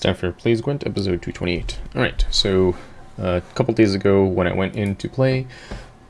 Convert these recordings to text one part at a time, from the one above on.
Time Plays Gwent, episode 228. Alright, so uh, a couple days ago when I went in to play,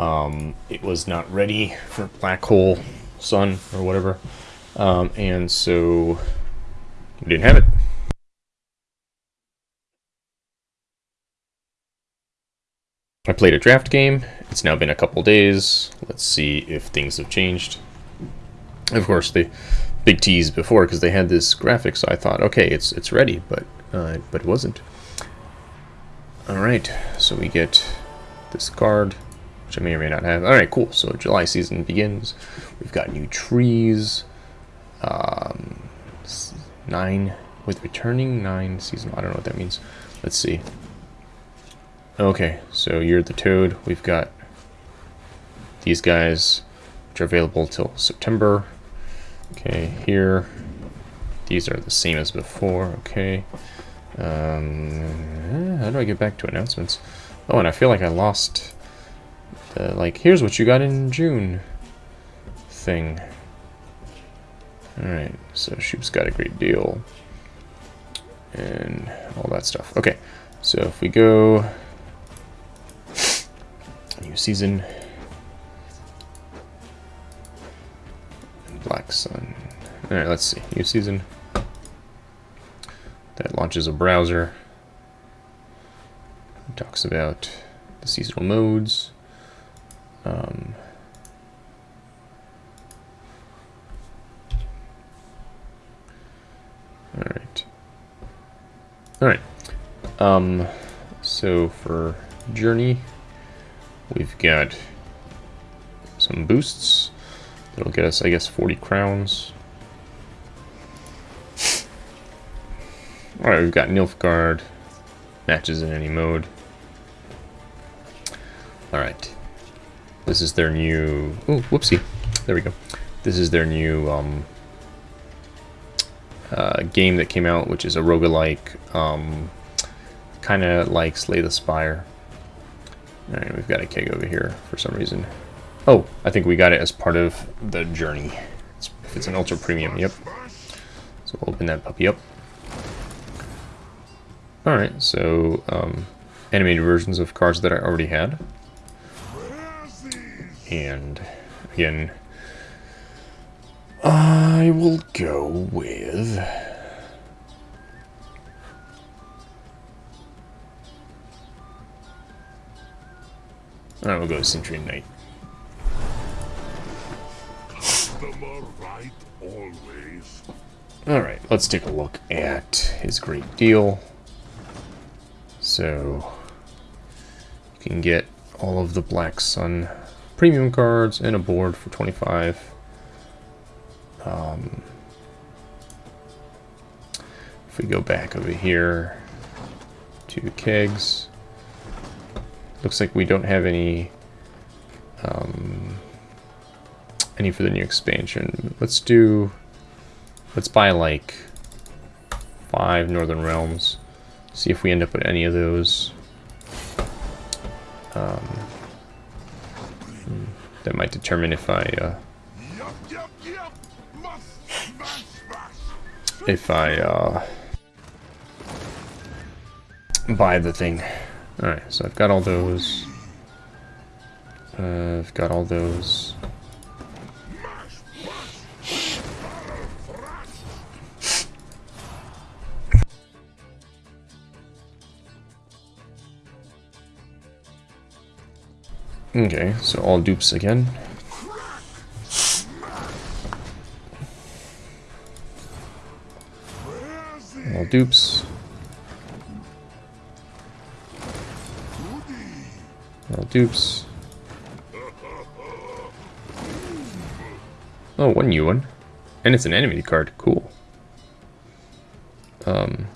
um, it was not ready for Black Hole Sun or whatever, um, and so we didn't have it. I played a draft game. It's now been a couple days. Let's see if things have changed. Of course, the big tease before because they had this graphic, so I thought, okay, it's it's ready, but uh, but it wasn't. All right, so we get this card, which I may or may not have. All right, cool. So July season begins. We've got new trees. Um, nine with returning nine season. I don't know what that means. Let's see. Okay, so you're the toad. We've got these guys, which are available till September. Okay, here, these are the same as before, okay. Um, how do I get back to announcements? Oh, and I feel like I lost the, like, here's what you got in June thing. Alright, so Shoop's got a great deal. And all that stuff. Okay, so if we go new season, Black Sun. Alright, let's see. New season. Launches a browser. It talks about the seasonal modes. Um, Alright. Alright. Um, so for Journey, we've got some boosts. That'll get us, I guess, 40 crowns. Alright, we've got Nilfgaard. Matches in any mode. Alright. This is their new... Oh, whoopsie. There we go. This is their new um, uh, game that came out, which is a roguelike, um, kind of like Slay the Spire. Alright, we've got a keg over here for some reason. Oh, I think we got it as part of the journey. It's, it's an ultra premium, yep. So we'll open that puppy up. Alright, so um, animated versions of cards that I already had. And again, I will go with... Alright, we'll go Century Knight. Alright, let's take a look at his great deal. So, you can get all of the Black Sun premium cards and a board for 25. Um, if we go back over here to kegs, looks like we don't have any um, any for the new expansion. Let's do, let's buy like five Northern Realms. See if we end up with any of those. Um, hmm, that might determine if I, uh, if I, uh, buy the thing. Alright, so I've got all those. Uh, I've got all those. Okay, so all dupes again. All dupes. All dupes. Oh, one new one. And it's an enemy card. Cool. Um,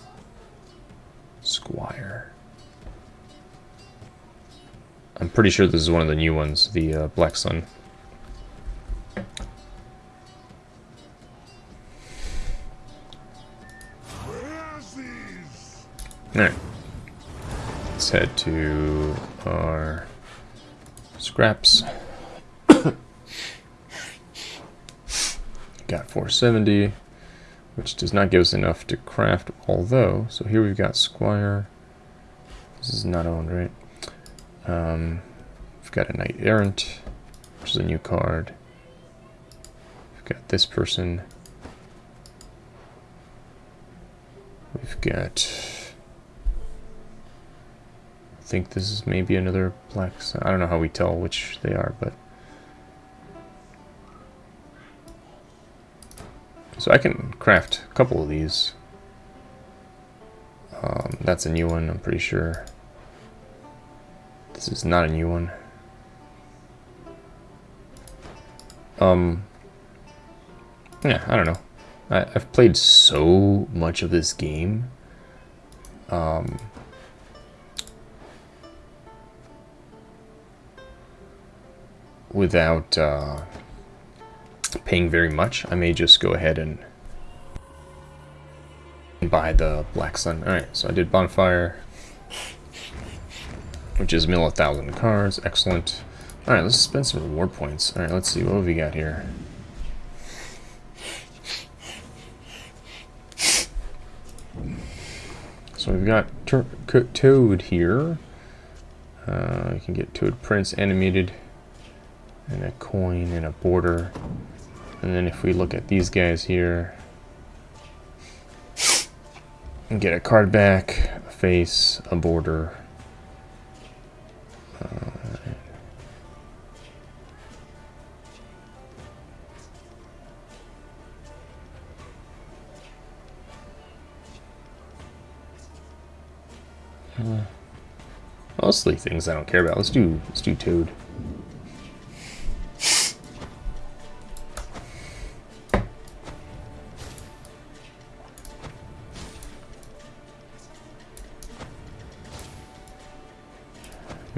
Pretty sure this is one of the new ones, the uh, Black Sun. Alright. Let's head to our scraps. Got 470. which does not give us enough to craft, although, so here we've got Squire. This is not owned, right? Um, we've got a Knight Errant, which is a new card. We've got this person. We've got... I think this is maybe another black... I don't know how we tell which they are, but... So I can craft a couple of these. Um, that's a new one, I'm pretty sure. This is not a new one. Um, yeah, I don't know. I, have played so much of this game. Um, without uh, paying very much, I may just go ahead and buy the Black Sun. Alright, so I did Bonfire, which is mill a thousand cards. Excellent. Alright, let's spend some reward points. Alright, let's see, what have we got here? So we've got Toad here. Uh, you can get Toad Prince animated, and a coin, and a border. And then if we look at these guys here, and get a card back, a face, a border. Mostly things I don't care about. Let's do let's do Toad.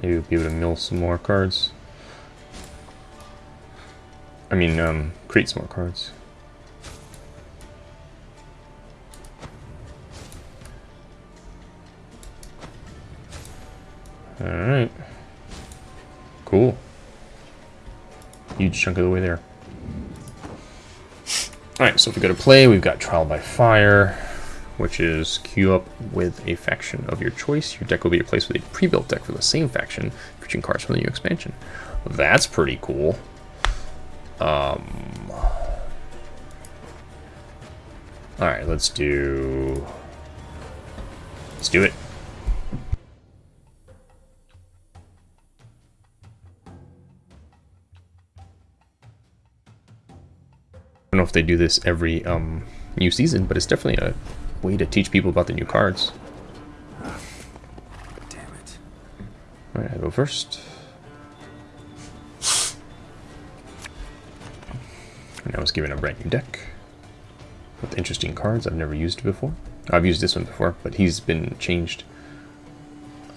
Maybe we'll be able to mill some more cards. I mean, um, create some more cards. Alright. Cool. Huge chunk of the way there. Alright, so if we go to play, we've got Trial by Fire which is queue up with a faction of your choice. Your deck will be replaced with a pre-built deck for the same faction, featuring cards from the new expansion. That's pretty cool. Um, all right, let's do. Let's do it. Know if they do this every um, new season, but it's definitely a way to teach people about the new cards. Damn it. Alright, I go first. And I was given a brand new deck with interesting cards I've never used before. I've used this one before, but he's been changed.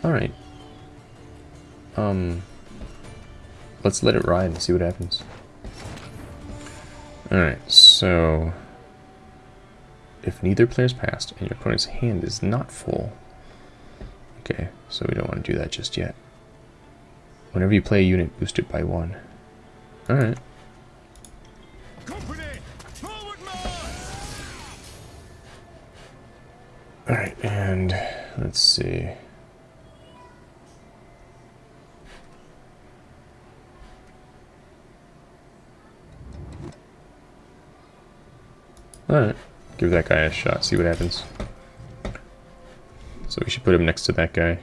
Alright. Um, let's let it ride and see what happens. Alright, so if neither player's passed and your opponent's hand is not full. Okay, so we don't want to do that just yet. Whenever you play a unit, boost it by one. Alright. Alright, and let's see. Alright. Give that guy a shot, see what happens. So we should put him next to that guy.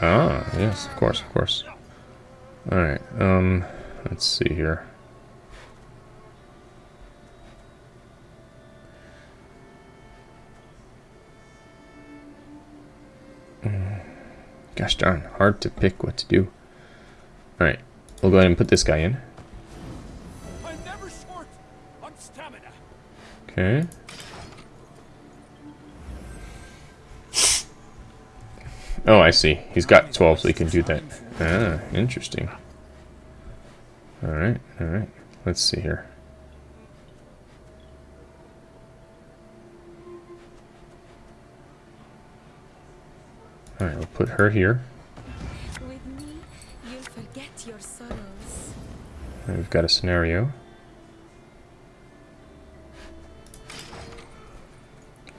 Ah, yes, of course, of course. Alright, um, let's see here. Hmm. Gosh darn, hard to pick what to do. Alright, We'll go ahead and put this guy in. Okay. Oh, I see. He's got 12, so he can do that. Ah, interesting. Alright, alright. Let's see here. Alright, we'll put her here. We've got a scenario.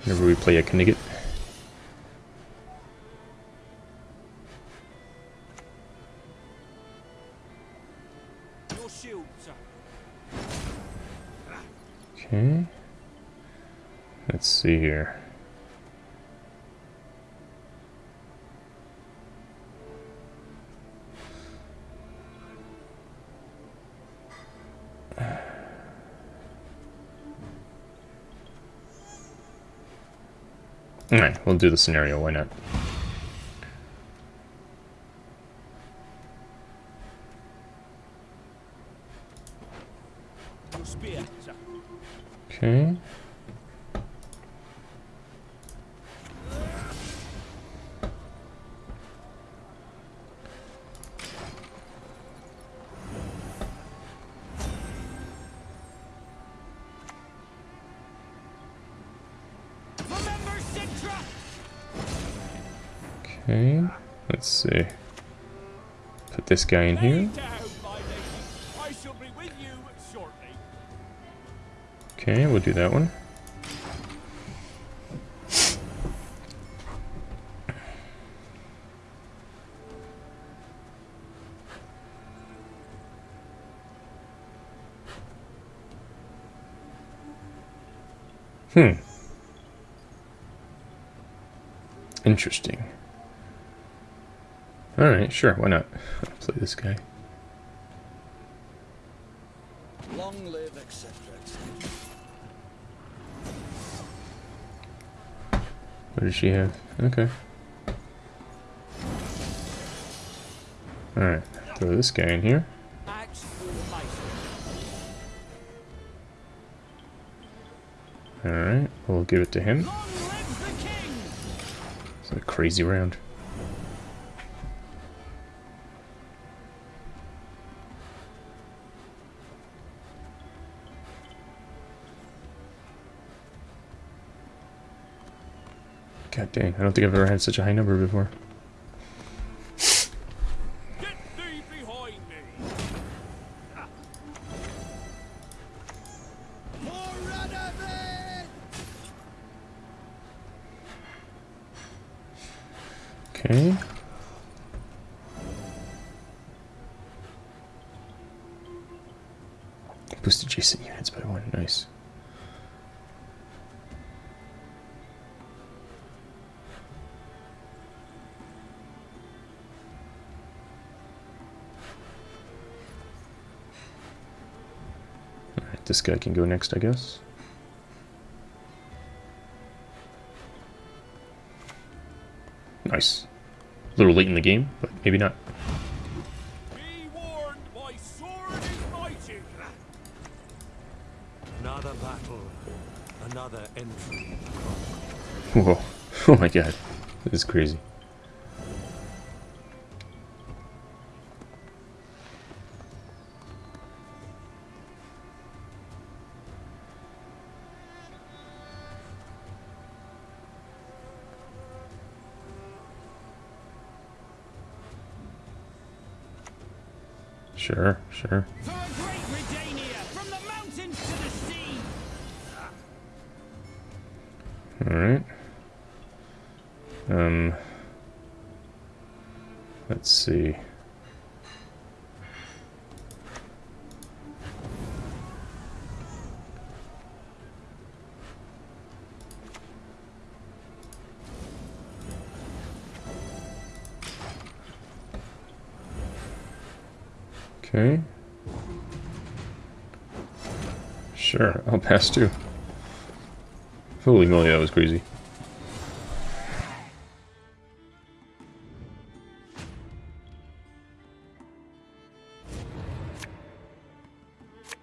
Whenever we play a Knigget. Okay. Let's see here. Alright, we'll do the scenario, why not? Your spear, sir. Okay. This guy in here. Okay, we'll do that one. Hmm. Interesting. Alright, sure, why not? I'll play this guy. Long live, etc.. What does she have? Okay. Alright, throw this guy in here. Axe through the mice. Alright, we'll give it to him. Long live the king! It's a crazy round. Dang, I don't think I've ever had such a high number before. Get thee behind me! Okay. Boost adjacent units by one. Nice. This guy can go next, I guess. Nice. A little late in the game, but maybe not. Be warned, my sword is mighty! Another battle, another entry. Whoa. Oh my god. This is crazy. The sure. Alright. Um. Let's see. Okay. Sure, I'll pass too. Holy moly, that was crazy.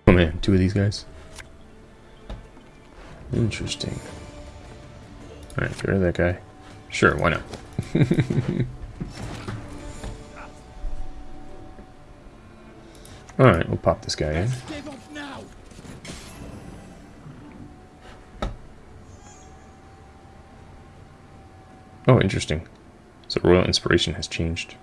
Oh man, two of these guys. Interesting. Alright, get rid of that guy. Sure, why not? Alright, we'll pop this guy in. Give up now! Oh, interesting. So Royal Inspiration has changed.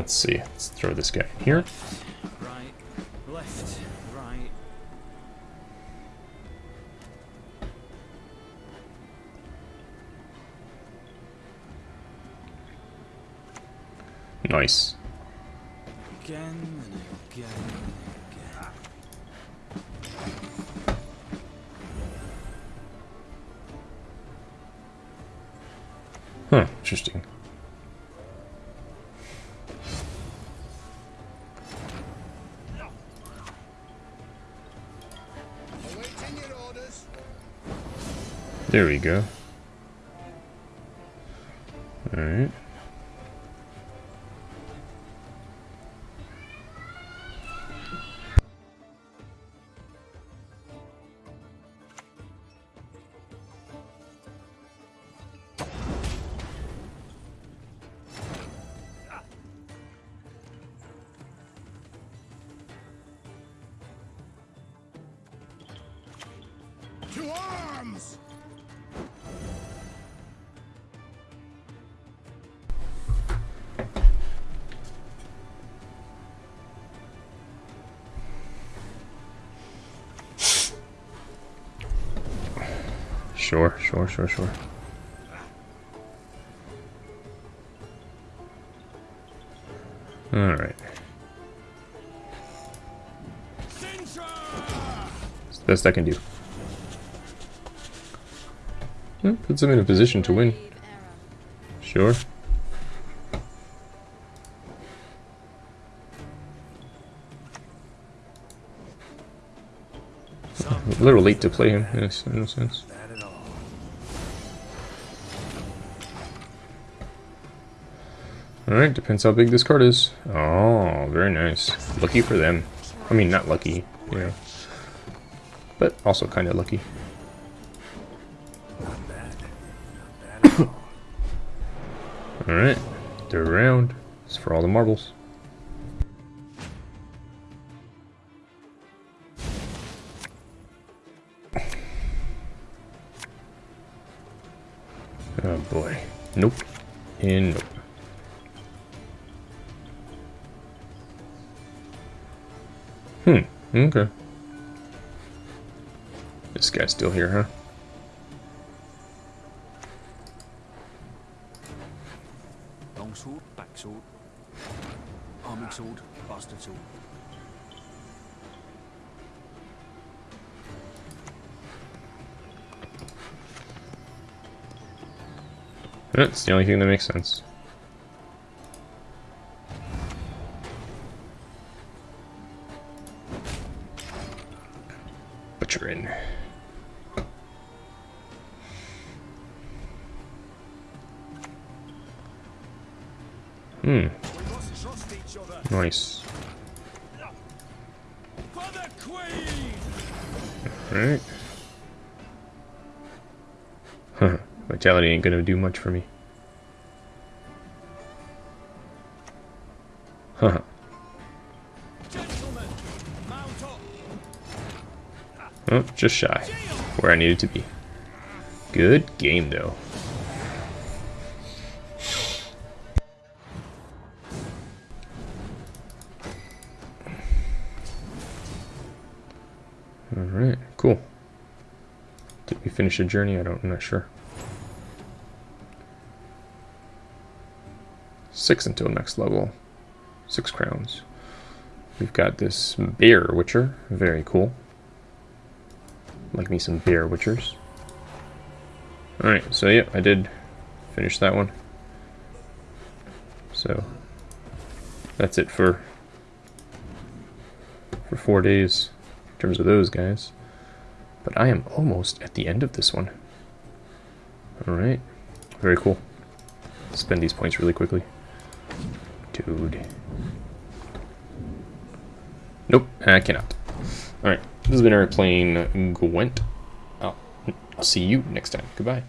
Let's see. Let's throw this guy here. Right, left, right. Nice. Again and again again. Huh, interesting. There we go. Alright. Sure, sure, sure, sure. Alright. Best I can do. Hmm, puts him in a position to win. Sure. A little late to play him, in a sense. Alright, depends how big this card is. Oh, very nice. Lucky for them. I mean, not lucky, you know. But also kind of lucky. Alright, third round. It's for all the marbles. Oh boy. Nope. And nope. Okay. This guy's still here, huh? Long sword, back sword. Arming sword, bastard sword. That's the only thing that makes sense. Nice. Alright. Huh. Vitality ain't gonna do much for me. Huh. Oh, just shy. Where I needed to be. Good game, though. Did we finish a journey? I don't, I'm not sure. Six until next level. Six crowns. We've got this bear witcher. Very cool. Like me some bear witchers. Alright, so yeah, I did finish that one. So that's it for for four days in terms of those guys. But I am almost at the end of this one. Alright. Very cool. Spend these points really quickly. Dude. Nope, I cannot. Alright, this has been playing Gwent. I'll, I'll see you next time. Goodbye.